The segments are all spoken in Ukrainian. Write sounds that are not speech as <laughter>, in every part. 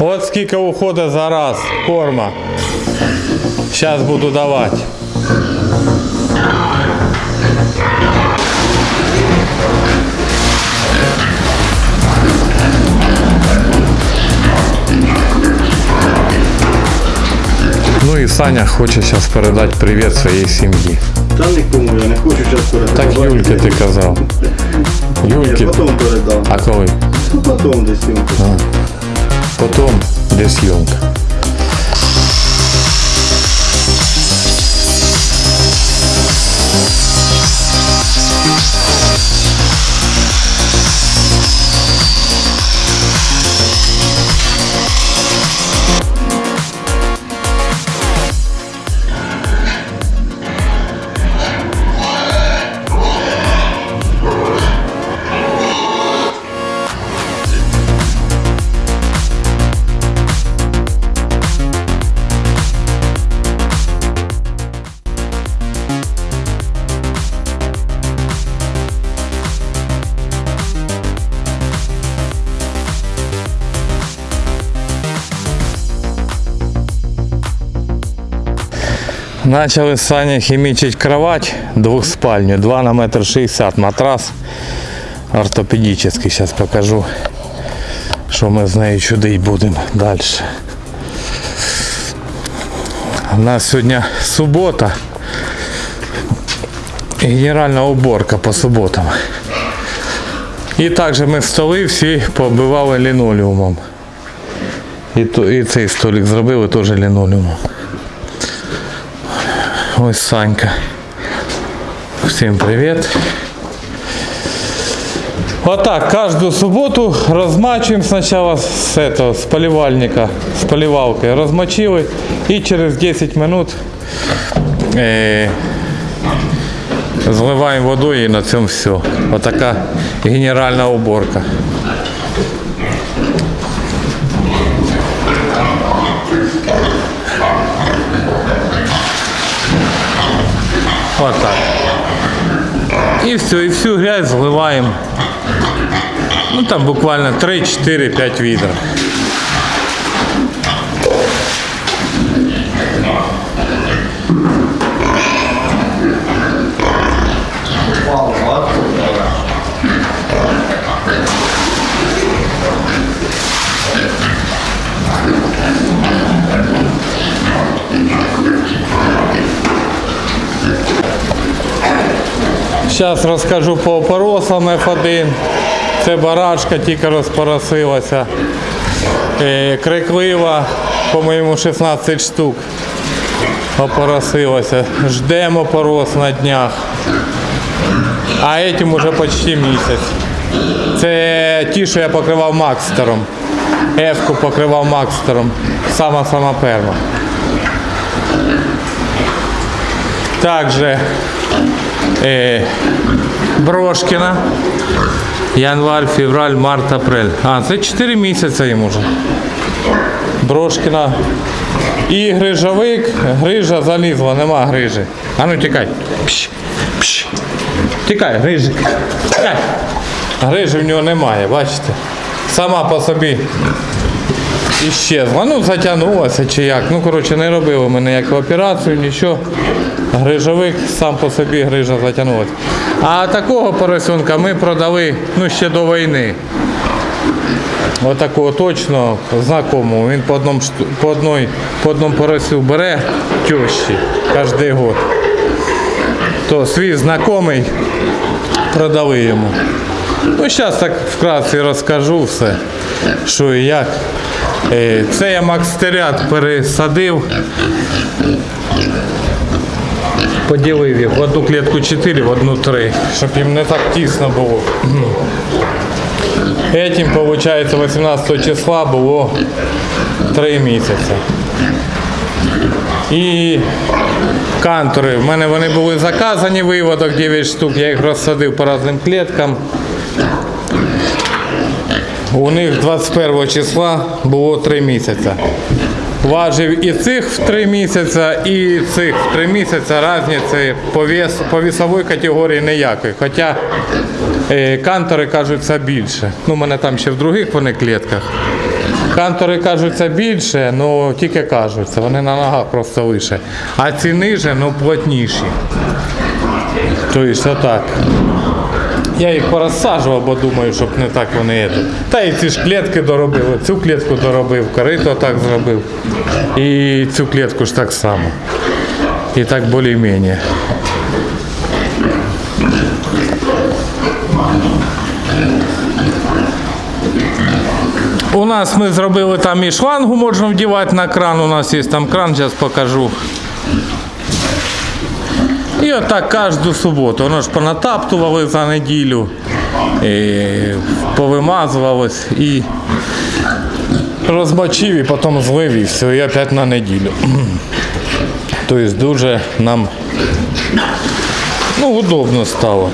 От скільки уходить за раз корма. Зараз буду давати. Ну і Саня хоче зараз передати привіт своїй сім'ї. Та нікому я не хочу зараз передавати. Так Юльки ти казав. Я Юльки. потім передам. А коли? Ну потім десь Йому. для де Начали з Сані хімічити кровать двохспальню, 2 на метр 60 матрас ортопедичний. Зараз покажу, що ми з нею чудить будемо далі. У нас сьогодні субота. Генеральна уборка по суботам. І також ми столи всі побивали лінолеумом. І, то- і цей столик зробили теж лінолеумом. Ось Санька. Всім привіт. Отак, каждую субботу размачиваем сначала с этого, с поливальника, с поливалкой. Размочили и через 10 минут э, зливаем водой и на цьому все. Вот така генеральна уборка. Вот так. И все, и всю грязь зливаем. Ну там буквально 3, 4, 5 відер. Зараз розкажу по опоросам F1. Це барашка тільки розпоросилася. Е, Криклива, по-моєму, 16 штук опоросилася. Ждемо опорос на днях. А этим уже почти місяць. Це ті, що я покривав Макстером. Ефку покривав Макстером. Сама-сама перша. Также е, Брошкіна. Январь, февраль, март, апрель. А, це 4 місяці йому вже. Брошкіна. І грижовик. Грижа залізла, нема грижі. А ну тікай. Пш, пш. Тікай, грижик. Тікай. Грижі в нього немає, бачите. Сама по собі іщезла. Ну, затягнулася чи як. Ну, коротше, не робили ми ніяку операцію, нічого. Грижовик сам по собі грижа затягнулася. А такого поросенка ми продали ну, ще до війни. Отакого точно знакомого. Він по одному, по одной, по одному поросю бере тещі кожен год. То свій знайомий продали йому. Ну, зараз так вкратце розкажу все, що і як. Е, Це я макстерят пересадив. Поділив їх в одну клітку 4, в одну 3, щоб їм не так тісно було. Этим, виходить, 18 числа було 3 місяці. І кантори. В мене вони були заказані виводок 9 штук, я їх розсадив по різним кліткам. У них 21 числа було 3 місяці. Важив і цих в 3 місяці, і цих в 3 місяці різниці по, вес, по вісовій категорії ніякої. Хоча е, кантори кажуть, це більше. Ну, у мене там ще в других вони клітках. Кантори кажуться більше, ну тільки кажуться, вони на ногах просто вище. А ці ниже, ну плотніші. Тобто отак. Я їх порозсаджував, бо думаю, щоб не так вони. Та і ці ж клітки доробив, цю клітку доробив, корито так зробив. І цю клітку ж так само. І так більш-менш. У нас ми зробили там і шлангу можна вдівати на кран. У нас є там кран, зараз покажу. І отак кожну суботу. Воно ж понатаптували за неділю, і повимазувалось і розмочив і потім злив і все, і опять на неділю. <clears throat> Тобто дуже нам ну, удобно стало.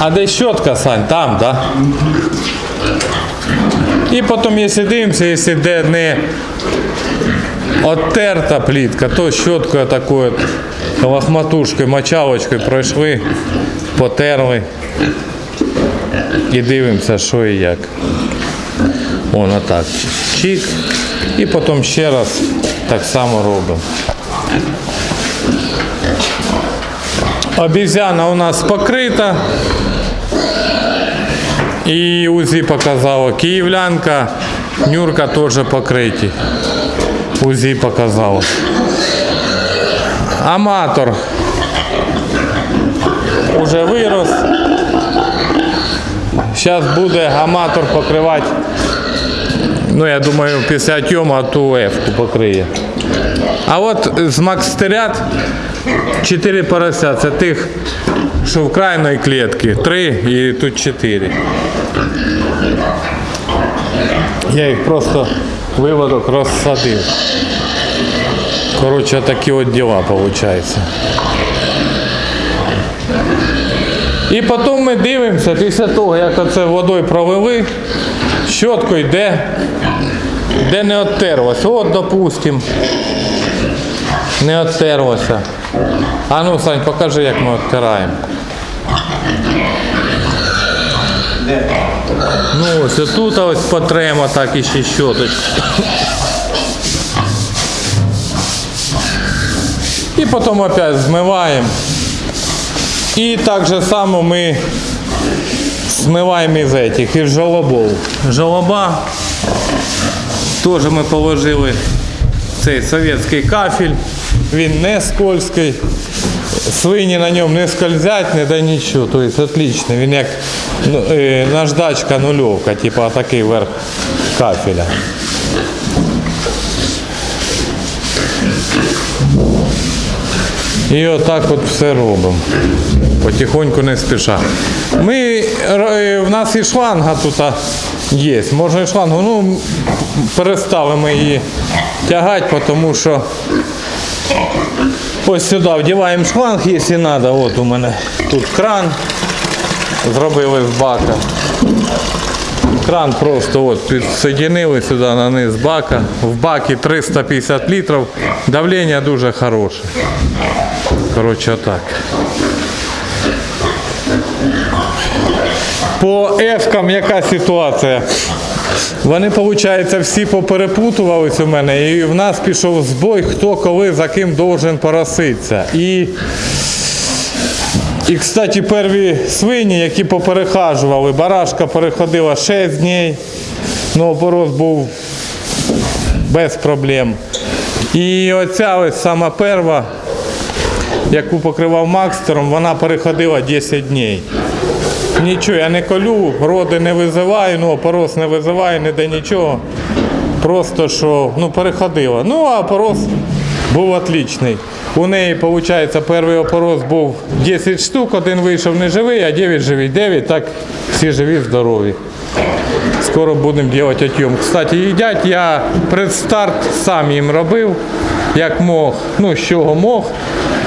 А де щотка, Сань? Там? Да? І потім, якщо дивимося, якщо де не оттерта плітка, то щоткою такою лохматушкою, мочалочкою пройшли, потерли і дивимося, що і як. Воно так. Чик. І потім ще раз так само робимо. Обізяна у нас покрита. І УЗІ показало. Київлянка, Нюрка теж покриті. УЗІ показало. Аматор уже вирос. Зараз буде аматор покривати. Ну, я думаю, після тьома ту F покриє. А от з Макстерят 4 порося. Це тих, що в крайній клітці. 3 і тут 4. Я їх просто виводок розсадив. Коротше, такі от діла виходить. І потім ми дивимося, після того, як оце водою провели, щоткою де, де не оттерлося. От, допустим, не оттерлося. А ну, Сань, покажи, як ми оттираємо. Ну ось отут ось потремо так і ще щоточку. І потім опять змиваємо. І так же само ми змиваємо із этих, із жолобов. Жолоба теж ми положили цей совєтський кафель, він не скользкий, свині на ньому не скользять, не да нічого. Тобто отлично. Він як ну, е, наждачка нульовка, типу такий верх кафеля. І отак от все робимо. Потихоньку не спіша. Ми, е, в нас і шланга тут є. Можна і шлангу. Ну, перестали ми її тягати, тому що ось сюди вдіваємо шланг, якщо треба. От у мене тут кран. Зробили з бака. Кран просто от підсоединили сюди на низ бака. В бакі 350 літрів. Давлення дуже хороше. Коротше, отак. По ескам яка ситуація? Вони, виходить, всі поперепутувались у мене, і в нас пішов збой, хто коли за ким должен пороситися. І, і кстати, перві свині, які поперехажували, барашка переходила 6 днів, ну опорос був без проблем. І оця ось сама перва, яку покривав Макстером, вона переходила 10 днів. Нічого, я не колю, роди не визиваю, ну опорос не визиваю, ніде нічого. Просто що ну, переходила. Ну, а опорос був отличний. У неї, виходить, перший опорос був 10 штук, один вийшов не живий, а 9 живі. 9, так всі живі, здорові. Скоро будемо робити отйом. Кстати, їдять, я предстарт сам їм робив, як мог, ну з чого мог.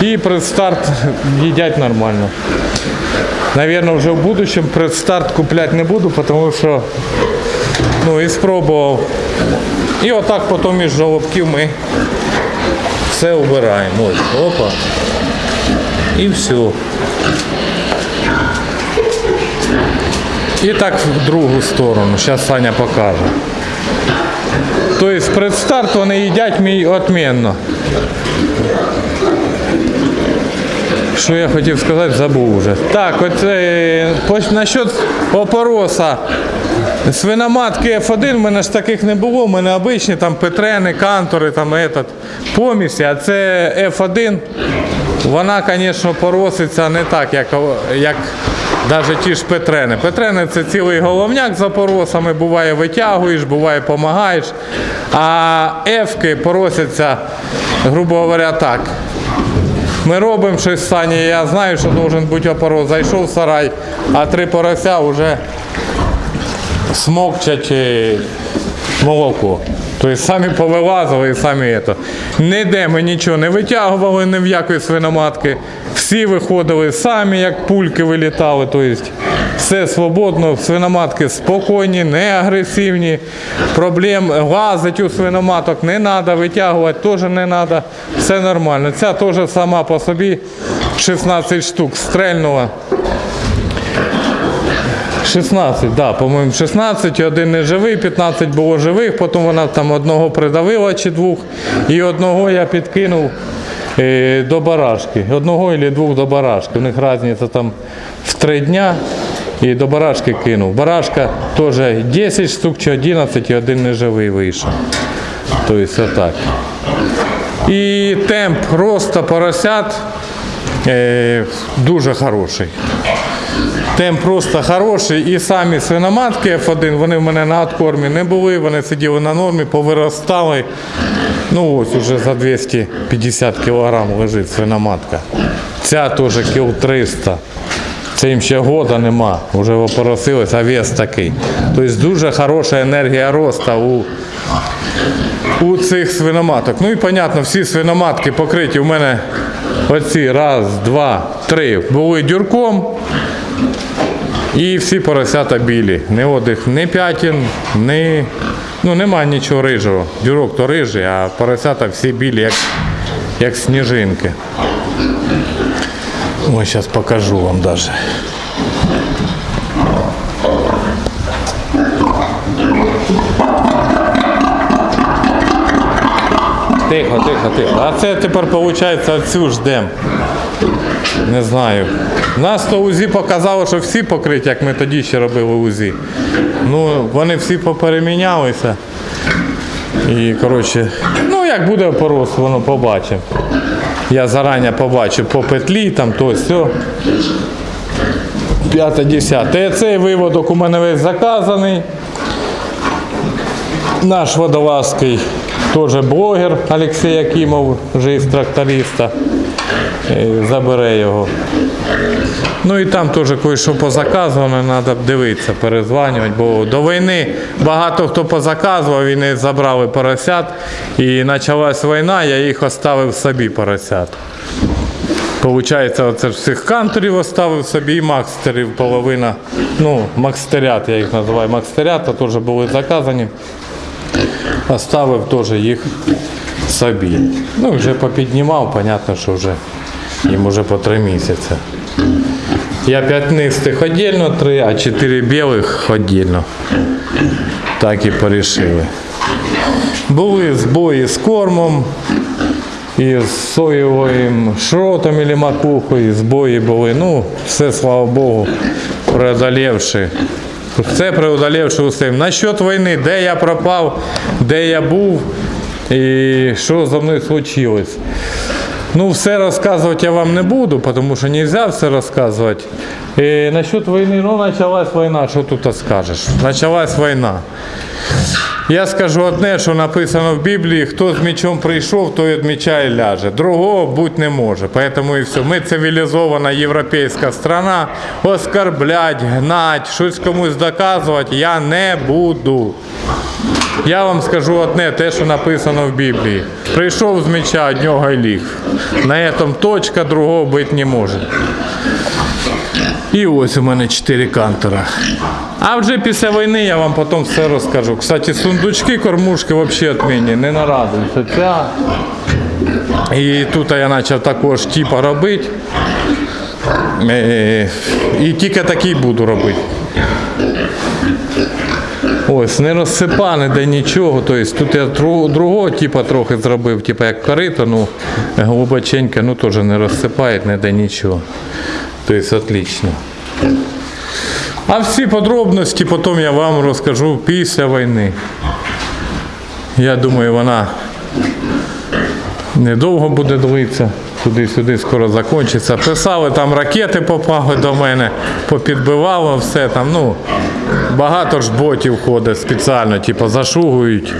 І предстарт їдять нормально. Наверное, вже в будущем предстарт купляти не буду, тому що ну, і спробував. І отак потім із жолобків ми все убираємо. Ось, опа. І все. І так в другу сторону. Зараз Саня покаже. Тобто предстарт вони їдять мій отмінно. Що я хотів сказати, забув вже. Так, от е, насчет опороса. Свиноматки F1 в мене ж таких не було, в мене обичні там петрени, кантори, там этот, помісі, а це F1. Вона, звісно, пороситься не так, як, як навіть ті ж петрени. Петрени це цілий головняк за поросами, буває витягуєш, буває допомагаєш. А F-ки поросяться, грубо говоря, так. Ми робимо щось з Сані, я знаю, що должен бути опорос. Зайшов в сарай, а три порося вже смокчать е, молоко. Тобто самі повилазили і самі це. Ніде ми нічого не витягували ні в якої свиноматки. Всі виходили самі, як пульки вилітали. Тобто все свободно, свиноматки спокійні, не агресивні. Проблем лазить у свиноматок не треба, витягувати теж не треба. Все нормально. Ця теж сама по собі 16 штук стрельнула. 16, да, по-моєму, 16, один не живий, 15 було живих, потім вона там одного придавила чи двох, і одного я підкинув е, до барашки. Одного або двох до барашки. У них різниця там в три дня і до барашки кинув. Барашка теж 10 штук чи 11 і один не живий вийшов. Тобто отак. І темп росту поросят е, дуже хороший. Темп просто хороший. І самі свиноматки F1, вони в мене на откормі не були, вони сиділи на нормі, повиростали. Ну ось уже за 250 кг лежить свиноматка. Ця теж кіл 300. Це їм ще года нема, вже опоросилось, а вес такий. Тобто дуже хороша енергія росту у, у цих свиноматок. Ну і понятно, всі свиноматки покриті. У мене оці раз, два, три були дюрком. І всі поросята білі. Не одих, не п'ятін, ні. Ну нема нічого рижого. Дюрок то рижий, а поросята всі білі, як, як сніжинки. Ось зараз покажу вам даже. Тихо, тихо, тихо. А це тепер виходить оцю ждем. Не знаю. Нас то УЗІ показало, що всі покриті, як ми тоді ще робили УЗІ. Ну, вони всі поперемінялися. І, коротше, ну як буде порос, воно побачимо. Я зарані побачив по петлі, там то все. П'яте, десяте. Цей виводок у мене весь заказаний. Наш водолазкий теж блогер Олексій Якимов, вже із тракториста. Забере його. Ну і там теж кое-що позаказувано, треба дивитися, перезванювати, бо до війни багато хто позаказував, вони забрали поросят. І почалась війна, я їх оставив собі поросят. Получається, оце всіх канторів оставив собі і макстерів половина. Ну, макстерят, я їх називаю макстерята, теж були заказані. Оставив теж їх собі. Ну, вже попіднімав, понятно, що вже їм вже по три місяці. Я п'ятнистих віддільно три, а чотири білих віддільно. Так і порішили. Були збої з кормом, і з соєвим шротом або макухою, збої були. Ну, все, слава Богу, преодолівши. Все преодолівши усім. Насчет війни, де я пропав, де я був і що зі мною случилось. Ну, все рассказывать я вам не буду, потому что нельзя все рассказывать. И насчет войны, ну, началась война, что тут скажешь? Началась війна. Я скажу одне, що написано в Біблії, хто з мечом прийшов, той від меча і ляже. Другого бути не може. Поэтому і все. Ми цивілізована європейська страна. Оскорблять, гнать, щось комусь доказувати я не буду. Я вам скажу одне, те, що написано в Біблії. Прийшов з меча, од нього й ліг. На цьому точка другого бути не може. І ось у мене 4 кантера. А вже після війни я вам потім все розкажу. Кстати, сундучки, кормушки взагалі відмінні, не нарадуються. Ця. І тут я почав також типа робити. Е, І тільки такий буду робити. Ось, не розсипа, ніде нічого. Тобто тут я другого типу трохи зробив, типу як корито, ну глибоченьке, ну теж не розсипає, ніде нічого. Тобто отлично. А всі подробності потім я вам розкажу після війни. Я думаю, вона недовго буде длитися. Туди-сюди скоро закінчиться. Писали, там ракети попали до мене, попідбивало все там. Ну, багато ж ботів ходить спеціально, типу, зашугують,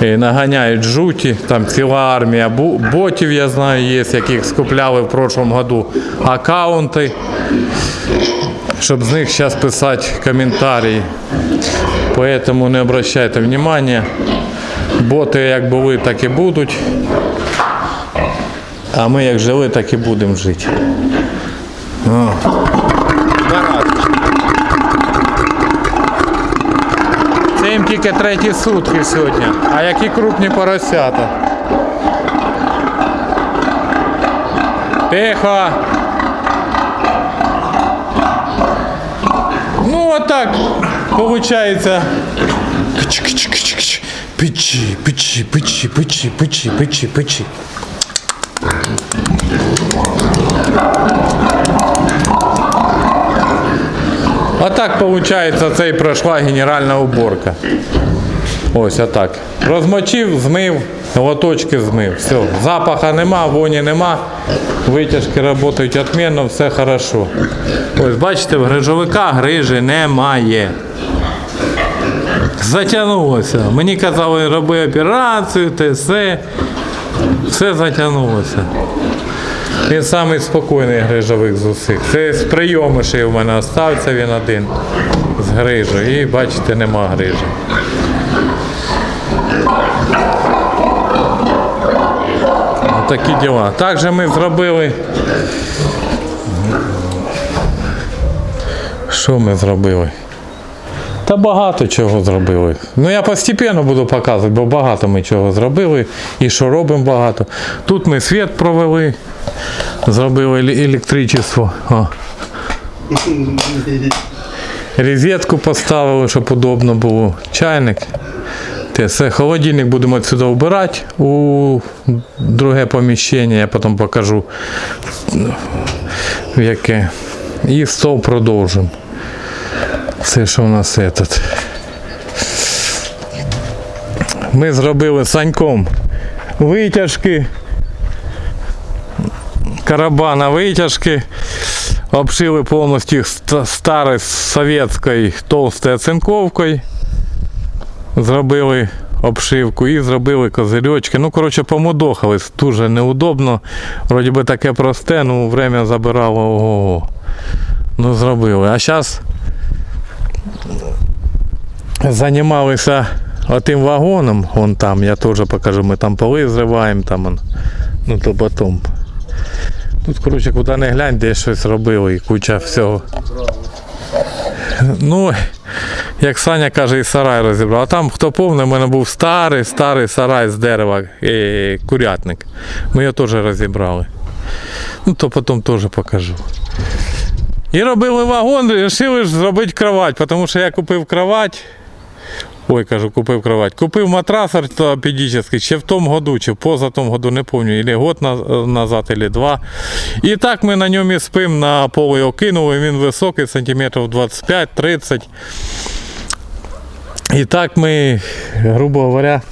наганяють жуті. Там ціла армія ботів, я знаю, є, яких скупляли в прошлому году аккаунти, щоб з них зараз писати коментарі. Поэтому не обращайте внимания. Боти як були, так і будуть. А ми як жили, так і будемо жити. О. Це їм тільки треті сутки сьогодні. А які крупні поросята. Тихо. Ну, отак, получается. Кч-кч-кч-кч. Печи, печи, печи, печи, печи, печи, А так получается, це і пройшла генеральна уборка. Ось отак. Розмочив, змив, лоточки змив. Все. Запаха нема, воні нема. Витяжки працюють відмінно, все хорошо. Ось бачите, в грижовика грижі немає. Затягнулося. Мені казали, роби операцію, те все. Все затягнулося. Він самий спокійний грижовик з усіх. Це з прийомишей у мене остався він один з грижу. І бачите, нема грижі. Такі діла. Також ми зробили. Що ми зробили? Та багато чого зробили. Ну я постійно буду показувати, бо багато ми чого зробили і що робимо багато. Тут ми світ провели, зробили електричество. О. Розетку поставили, щоб удобно було. Чайник. Те. Холодильник будемо відсюди вбирати у друге поміщення, я потім покажу в яке. І стол продовжимо. Все, що у нас этот. Ми зробили з саньком витяжки. Карабана витяжки. Обшили повністю ст- старою совєтською толстою оцинковкою. Зробили обшивку і зробили козирьочки. Ну, коротше, помудохались. Дуже неудобно. Вроді би таке просте, ну время забирало ого. Ну, зробили. А зараз займалися отим вагоном, вон там, я теж покажу, ми там поли зриваємо, там он, ну то потім. Тут, коротше, куди не глянь, де щось робили і куча всього. Ну, як Саня каже, і сарай розібрав. А там, хто повний, у мене був старий, старий сарай з дерева, е, курятник. Ми його теж розібрали. Ну, то потім теж покажу. І робили вагон, вирішили зробити кровать, тому що я купив кровать. Ой, кажу, купив кровать. Купив матрас ортопедичний ще в тому году, чи поза тому году, не пам'ятаю, или год назад, или два. І так ми на ньому спимо, на пол його кинули, він високий, сантиметрів 25-30. І так ми, грубо говоря,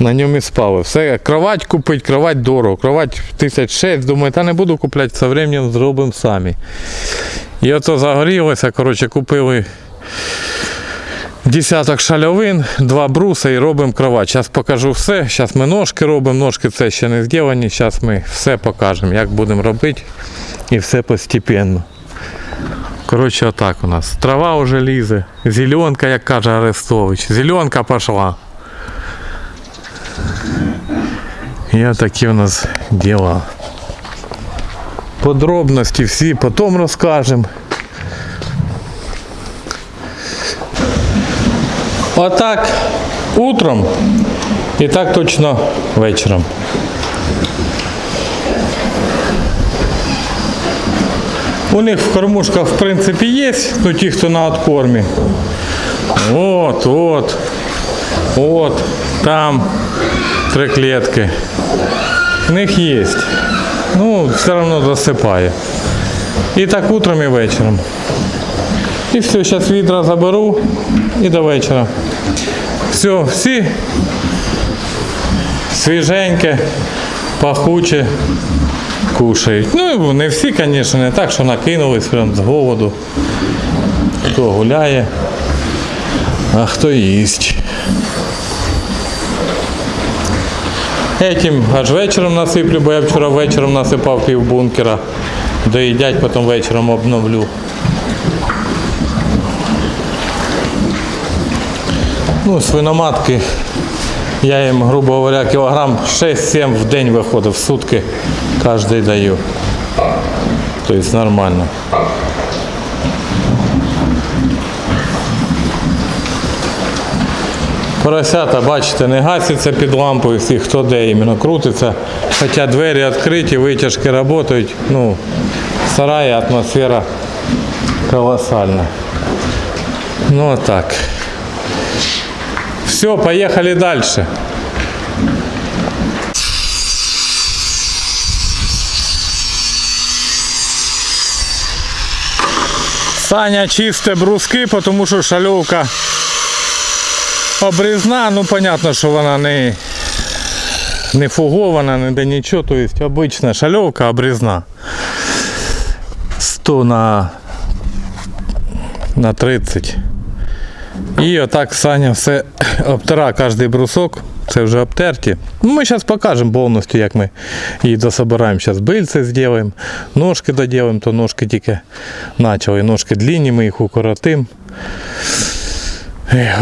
на ньому і спали. Все, кровать купить, кровать дорого. Кровать тисяч шесть. Думаю, та не буду купляти, со временем зробимо самі. І ото загорілося, коротше, купили десяток шальовин, два бруса і робимо кровать. Зараз покажу все. Зараз ми ножки робимо, ножки це ще не зроблені. Зараз ми все покажемо, як будемо робити. І все постепенно. Коротше, отак у нас. Трава вже лізе. Зеленка, як каже Арестович. Зеленка пішла. І такі у нас діла. Подробності всі потім розкажемо. Отак утром і так точно вечором. У них в кормушках в принципі є, ну ті, хто на откормі. От, от, от, там три клітки. В них є. Ну, все одно засипає. І так утром і вечором. І все, зараз відра заберу і до вечора. Все, всі свіженьке, пахуче кушають. Ну, не всі, звісно, не так, що накинулись прям з голоду. Хто гуляє, а хто їсть. Этим аж вечором насиплю, бо я вчора вечором насипав пів бункера. Доїдять, потім вечором обновлю. Ну, свиноматки. Я їм, грубо говоря, кілограм 6-7 в день виходить в сутки. Кожний даю. Тобто нормально. Поросята, бачите, не гасяться під лампою всі, хто де іменно крутиться. Хоча двері відкриті, витяжки працюють. Ну, в сараї атмосфера колосальна. Ну так. Все, поехали дальше. Саня чисте бруски, тому що шальовка обрізна, ну понятно, що вона не, не фугована, не де нічого, то есть обична шальовка обрізна. 100 на, на 30. І отак Саня все обтира кожний брусок. Це вже обтерті. Ну, Ми зараз покажемо повністю, як ми її дособираємо. Зараз бильце зробимо, ножки доділимо, то ножки тільки почали. Ножки длинні, ми їх укоротимо.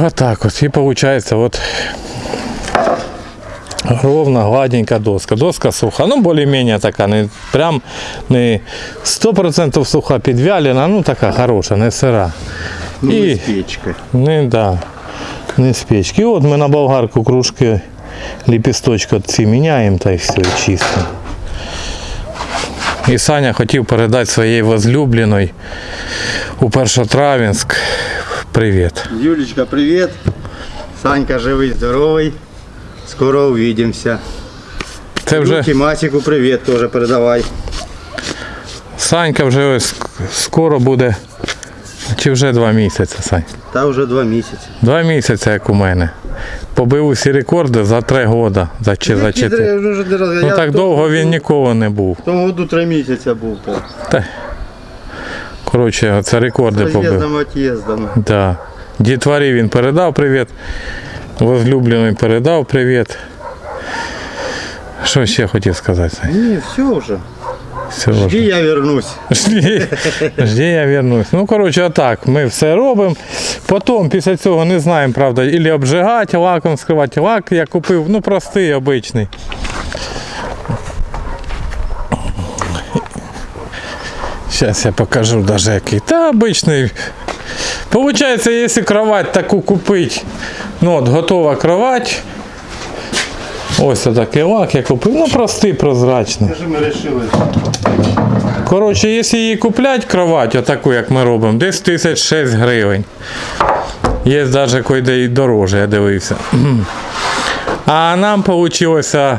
Отак от. І виходить, от ровно, гладенька доска. Доска суха, ну більш-менш така, не прям не 100% суха підвялена, ну така хороша, не сира. Ну, І- з печкою. Не, да, не з печки. От ми на болгарку кружки ліпісточки ці міняємо та й все, чисто. І Саня хотів передати своїй возлюбленій у Першотравенськ привіт. Юлечка, привіт. Санька живий, здоровий. Скоро увидимся. Це вже Вже... Масику привіт теж передавай. Санька вже ось скоро буде. Чи вже два місяці, Сань? Та вже два місяці. Два місяці, як у мене. Побив усі рекорди за три роки. За, чи, за чотири. Ну так довго він ніколи не був. В тому году три місяці був. Та, коротше, це рекорди побив. Роз'їздом, от'їздом. Да. Дітварі він передав привіт. Возлюблений передав привіт. Що ще хотів сказати? Ні, все вже. Все Жди, вже. я вернусь. Жди, жди, я вернусь. Ну, коротше, отак. Ми все робимо. Потім після цього не знаємо, правда, ілі обжигати, лаком скривати. Лак я купив, ну простий, обичний. Зараз я покажу даже який. Та обичний. Получається, якщо кровать таку купити, ну от готова кровать. Ось такий лак я купив. Ну простий, прозрачний. Що ми вирішили? Коротше, якщо її купляти кровать, отаку, як ми робимо, десь тисяч шесть гривень. Є навіть куди і дороже, я дивився. А нам вийшло.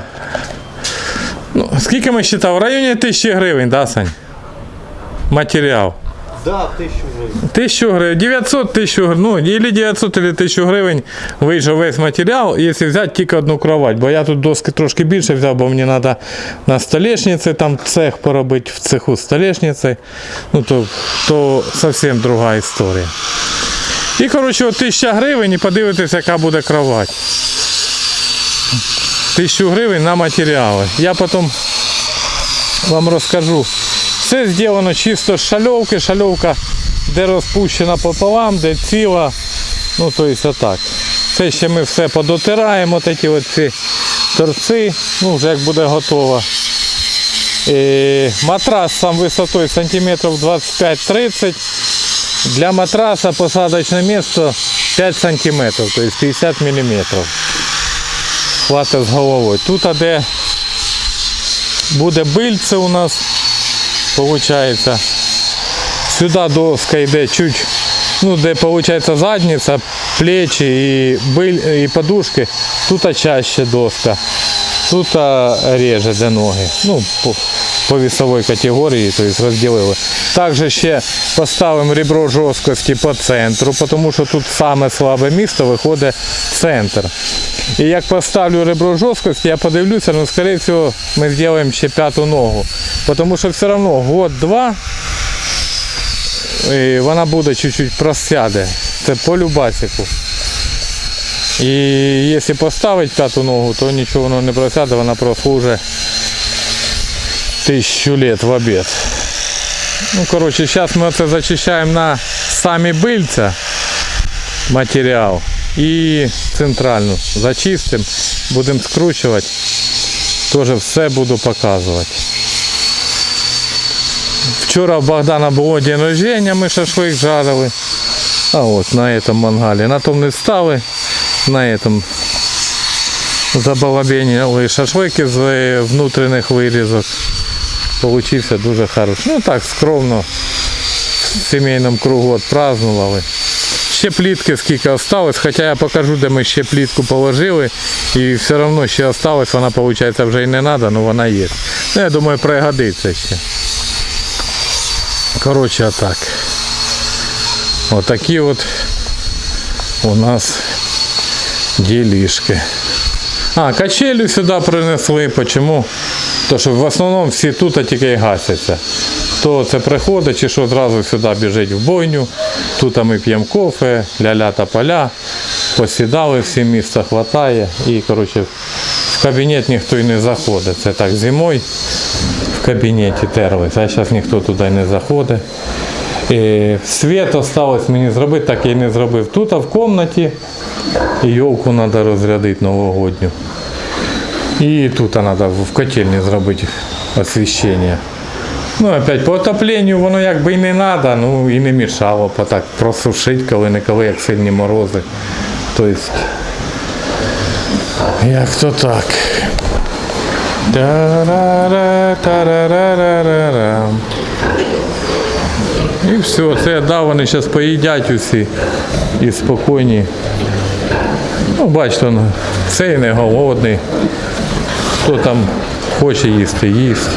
Ну, скільки ми вважали? В районі тисячі гривень, да, Сань? Матеріал. Да, тисячу гривень. Тисячу гривень, 900 тисяч гривень, ну, или 900, или 1000 гривень вийшов весь матеріал, якщо взяти тільки одну кровать. Бо я тут доски трошки більше взяв, бо мені треба на столешниці, там цех поробити в цеху столешниці. Ну, то, то зовсім друга історія. І, коротше, от 1000 гривень і подивитися, яка буде кровать. 1000 гривень на матеріали. Я потім вам розкажу. Все зроблено чисто з шальовки. Шальовка, де розпущена пополам, де ціла. Ну, то есть отак. Це ще ми все подотираємо, от ці от ці торці, ну вже як буде готово. І матрас сам висотою сантиметрів 25-30. Для матраса посадочне місце 5 сантиметрів, тобто 50 міліметрів. Хватить з головою. Тут де буде бильце у нас, виходить. Сюди доска йде чуть ну, де виходить задниця, плечі і, биль, і подушки, тут чаще доска. Тут а, реже де ноги. Ну, по, по весовій категорії, тобто розділили. Також ще поставимо ребро жорсткості по центру, тому що тут саме слабе місто виходить центр. І як поставлю ребро жорсткості, я подивлюся, ну, скоріше всього, ми зробимо ще п'яту ногу. Тому що все одно год-два вона буде чуть-чуть просяде. Це по любасику. І якщо поставити п'яту ногу, то нічого воно не просяде, вона прослужить тисячу лет в обід. Ну, коротше, зараз ми це зачищаємо на самі бильця матеріал і центральну зачистимо, будемо скручувати, теж все буду показувати. Вчора у Богдана було день рождення, ми шашлик жарили. А от на этом мангалі. На том не встали, на этом забалабенили шашлики з е, внутрішніх вирізок. Получився дуже хороший. Ну так, скромно в сімейному кругу отпразднували. Ще плітки скільки осталось, хоча я покажу, де ми ще плітку положили. І все одно ще осталось, вона виходить вже і не треба, але вона є. Ну, я думаю, пригодиться ще. Коротше, отак. Отакі от у нас ділішки. А, качелю сюди принесли. Почому? То що в основному всі тут а тільки й гасяться. Хто це приходить чи що зразу сюди біжить в бойню. Тут ми п'ємо кофе, ля-ля та поля. Посідали, всі місця хватає. І коротше, в кабінет ніхто й не заходить. Це так зимою в кабінеті терлись, а зараз ніхто туди не заходить. І світ осталось мені зробити, так я і не зробив. Тут а в кімнаті йолку треба розрядити новогодню. І тут треба в котельні зробити освіщення. Ну, опять по отопленню воно якби і не треба, ну і не мішало так просушити коли-неколи, як сильні морози. Тобто, як то так. І все, це я дав, вони зараз поїдять усі і спокійні. Ну, бачите, цей не голодний. Хто там хоче їсти, їсть.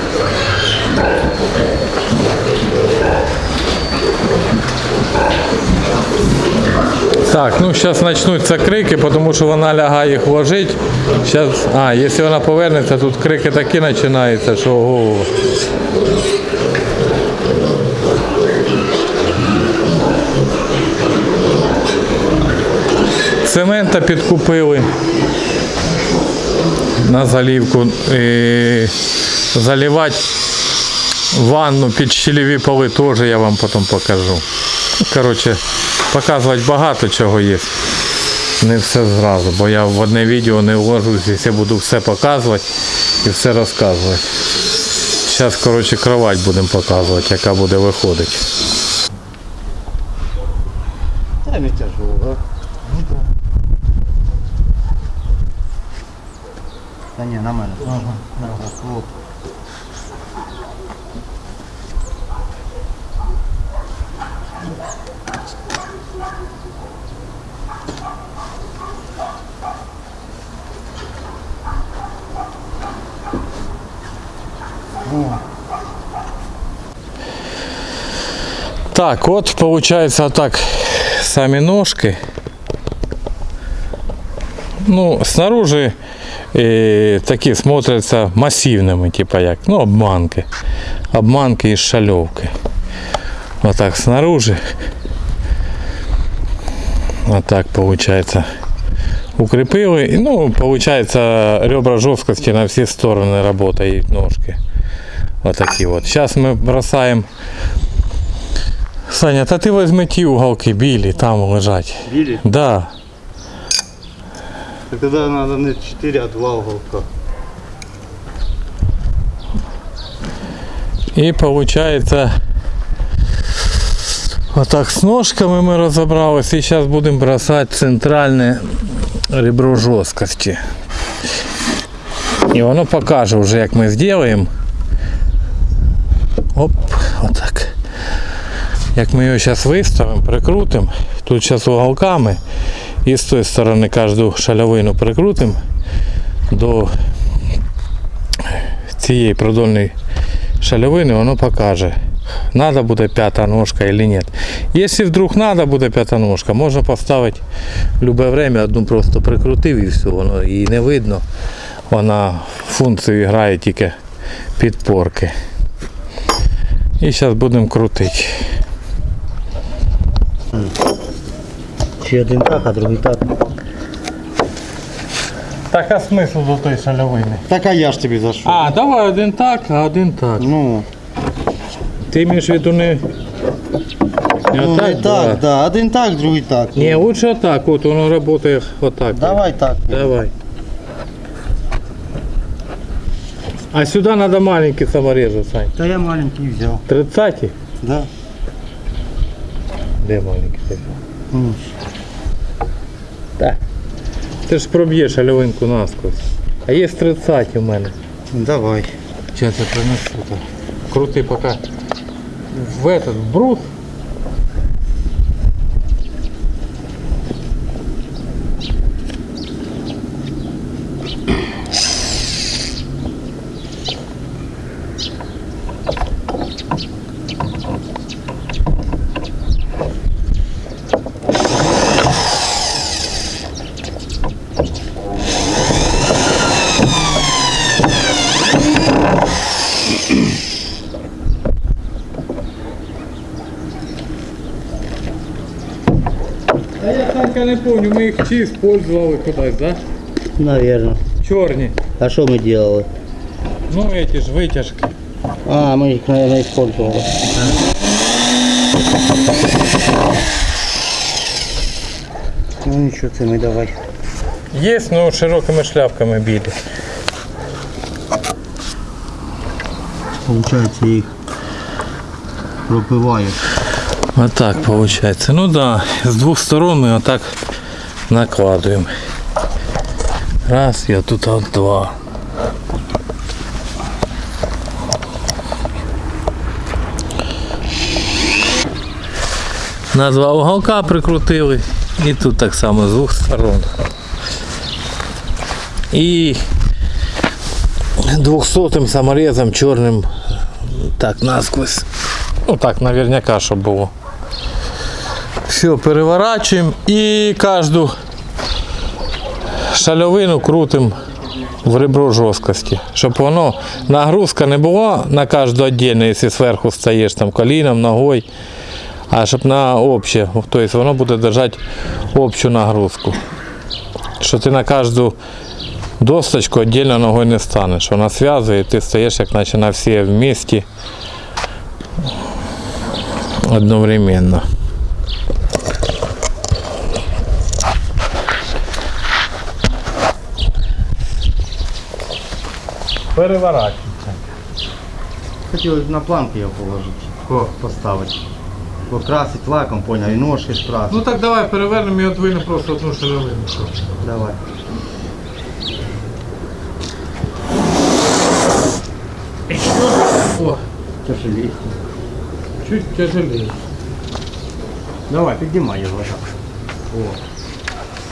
Так, ну зараз почнуться крики, тому що вона лягає їх ложить. Щас, а, якщо вона повернеться, тут крики такі починаються, що ого. Цемента підкупили на залівку. І заливати ванну під щелеві поли теж я вам потім покажу. Коротше, показувати багато чого є. Не все зразу, бо я в одне відео не вложусь, якщо буду все показувати і все розказувати. Зараз, коротше, кровать будемо показувати, яка буде виходити. Так, от получается так сами ножки. Ну, снаружи э, такие смотрятся массивными, типа як, ну, обманки. Обманки из шалевки. Вот так снаружи. Вот так получается. Укрепили. Ну, получается ребра жесткости на все стороны работают ножки. Вот такие вот. Сейчас мы бросаем Саня, та ти візьми ті уголки білі, там лежать. Били? Да. Так тогда надо не 4, а 2 уголка. І виходить, отак з ножками ми розібралися і зараз будемо бросати центральне ребро жорсткості. І воно покаже вже, як ми зробимо. Оп, отак. Як ми його зараз виставимо, прикрутимо, тут зараз уголками і з тої сторони кожну шальовину прикрутимо до цієї продольної шальовини, воно покаже, надо буде п'ята ножка или нет. Якщо вдруг надо буде п'ята ножка, можна поставити в любе время одну просто прикрутив і все, воно і не видно. Вона функцію грає тільки підпорки. І зараз будемо крутити. Чи один так, а другий так. Так, а смисл до тої шальовини? Так а я ж тобі за що? А, давай один так, а один так. Ну, Ти маєш в виду не. Не ну отак, не так, да. Один так, другий так. Ні, лучше отак, от воно працює отак. Давай так. Давай. А сюда надо маленький саморезы, Сань. Та я маленький взяв. 30 Да. Де маленький? ти? Так. Ти ж проб'єш альовинку насквозь. А є 30 у мене. Давай. Сейчас я принесу. Крути пока в этот брус. А я не помню, ми їх чи использовали кудись, да? Наверно. Чорні. А що ми делали? Ну эти ж витяжки. А, ми їх, наверное, использовали. Ну нічого, це ми давай. Є, но широкими шляпками білі. Получається їх пропиваєш. Вот так получается. Ну да, с двух сторон мы вот так накладываем. Раз, я тут вот два. На два уголка прикрутили. І тут так само з двох сторон. І двохсотим саморезом чорним так насквозь. Ну так, наверняка, щоб було. Все, переворачуємо і кожну шальовину крутимо в ребро жорсткості. Щоб воно нагрузка не була на кожну віддільно, якщо зверху стаєш там коліном, ногою, а щоб на обще. Тобто воно буде держати общу нагрузку. Що ти на кожну досточку віддільно ногою не станеш. Вона зв'язує, і ти стаєш як наче на всі вместе одновременно. Переворачуйся. Хотілося б на планку його положити. Поставити. Покрасити лаком, поняв, і ножки скрасити. Ну так давай перевернемо і одвинемо просто одну шаровину. Давай. О, Тяжелее. чуть тяжелее. Давай, піднімай його.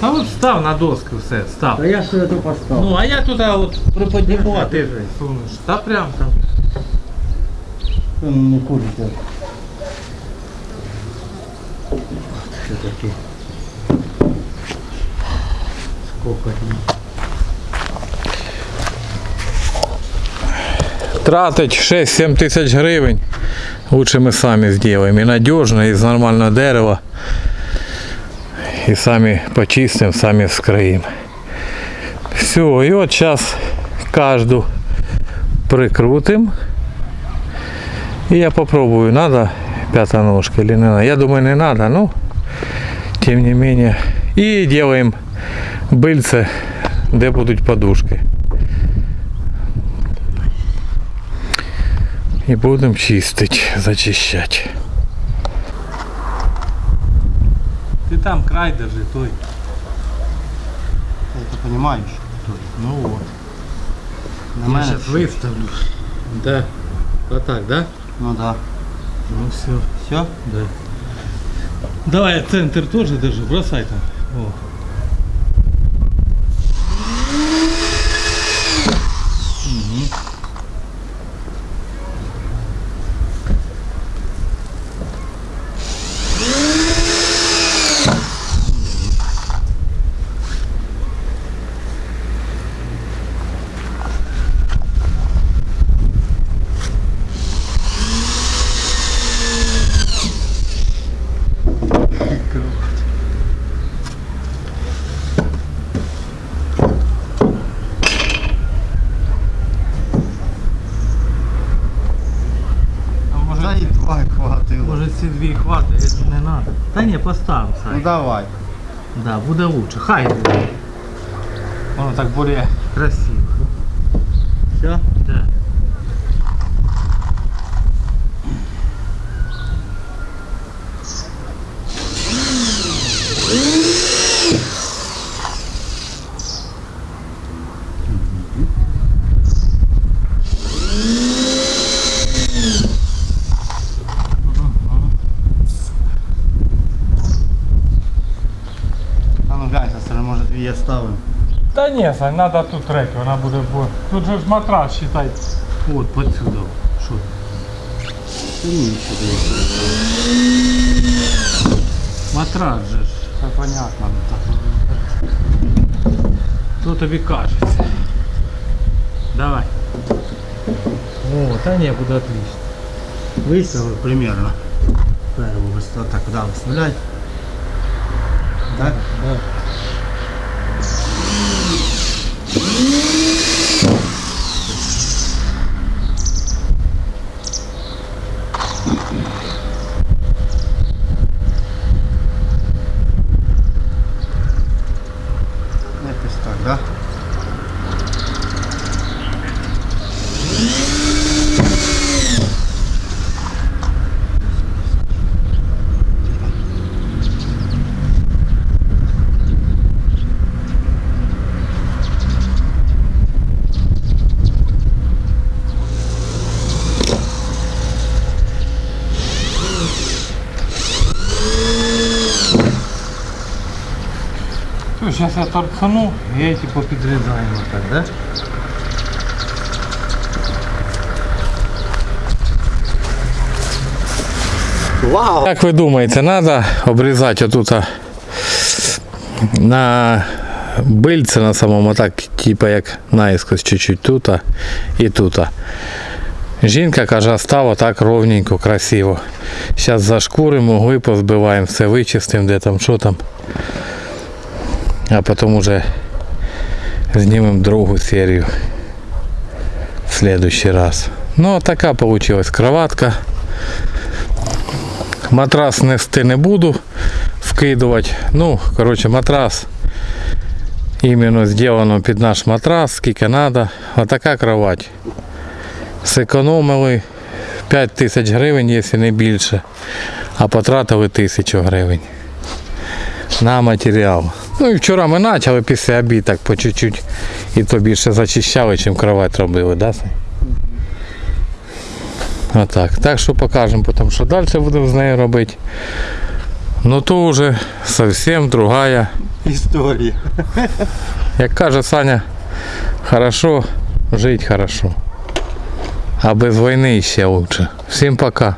Та от став на доску все, став. Та я ж тут поставив. Ну, а я туди от приподніму, а ти сунеш. Та прям там. Ну, не курите. Все таки. Сколько Тратить 6-7 тисяч гривень. Лучше ми самі зробимо. І надіжно, і з нормального дерева. І самі почистимо, самі вскроїмо. Все, і от зараз кожну прикрутимо. І я попробую, надо пятая ножка или не надо. Я думаю, не надо, но тем не менее. И делаем быльце, где будут подушки. И будем чистить, зачищать. Там край держи, той. Ты понимаешь? Ну вот. На мене? выставлю. Да. Вот так, да? Ну да. Ну все. Все. Да. Давай центр тоже держи, бросай там. О. Та ні, постав, Ну Сай. давай. Да, буде лучше. Хай буде. Воно так буде красиво. Все? Та ні, Сань, треба тут третю, вона буде. бо- Тут же ж матрас, считай. От, подсюди. Що? Ні, сюди. Матрас же ж. Це понятно. ну, так. Що тобі кажеться? Давай. О, та ні, буде отлично. Виставив примерно. Перву виставив. Так, куди виставляй? Так? Да. Сейчас я и эти поподрезаем вот так, да? Вау! Як ви думаєте, треба обрізати отут а, на бильце на самому, так, типу як наїскось чуть-чуть тут а, і тут. а. Жінка каже, стало так ровненько, красиво. Зараз зашкуримо, угли позбиваємо, все вичистимо, де там, що там. А потім уже знімемо другу серію в следующий раз. Ну, а така получилась кроватка. Матрас нести не буду вкидувати. Ну, коротше, матрас іменно зроблено під наш матрас, скільки треба. Отака кровать. Зекономили 5 тисяч гривень, якщо не більше, а потратили тисячу гривень на матеріал. Ну і вчора ми почали після обід так по чуть-чуть і то більше зачищали, чим кровать робили, да? Отак. Так що покажемо потім, що далі будемо з нею робити. Ну то вже зовсім другая. Історія. Як каже Саня, хорошо, жить хорошо. А без війни ще лучше. Всім пока.